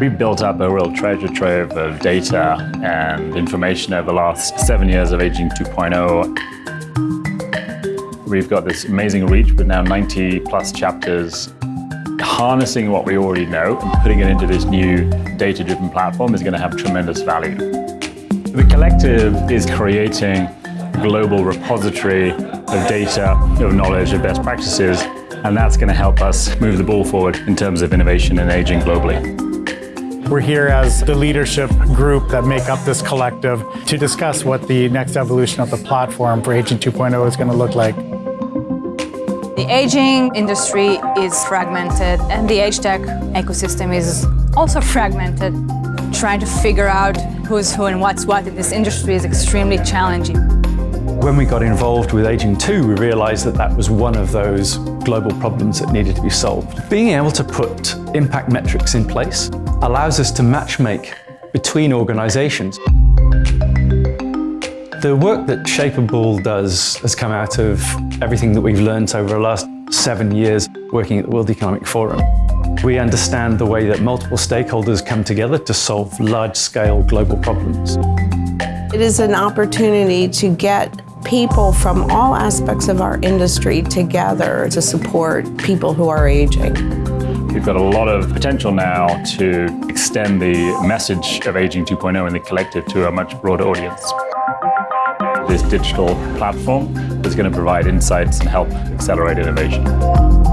We've built up a real treasure trove of data and information over the last seven years of Aging 2.0. We've got this amazing reach with now 90 plus chapters. Harnessing what we already know and putting it into this new data-driven platform is going to have tremendous value. The Collective is creating a global repository of data, of knowledge, of best practices, and that's going to help us move the ball forward in terms of innovation and aging globally. We're here as the leadership group that make up this collective to discuss what the next evolution of the platform for Aging 2.0 is going to look like. The aging industry is fragmented and the age tech ecosystem is also fragmented. Trying to figure out who's who and what's what in this industry is extremely challenging. When we got involved with Aging 2, we realized that that was one of those global problems that needed to be solved. Being able to put impact metrics in place allows us to matchmake between organizations. The work that Shapeable does has come out of everything that we've learned over the last seven years working at the World Economic Forum. We understand the way that multiple stakeholders come together to solve large-scale global problems. It is an opportunity to get people from all aspects of our industry together to support people who are aging. We've got a lot of potential now to extend the message of Aging 2.0 in the collective to a much broader audience. This digital platform is going to provide insights and help accelerate innovation.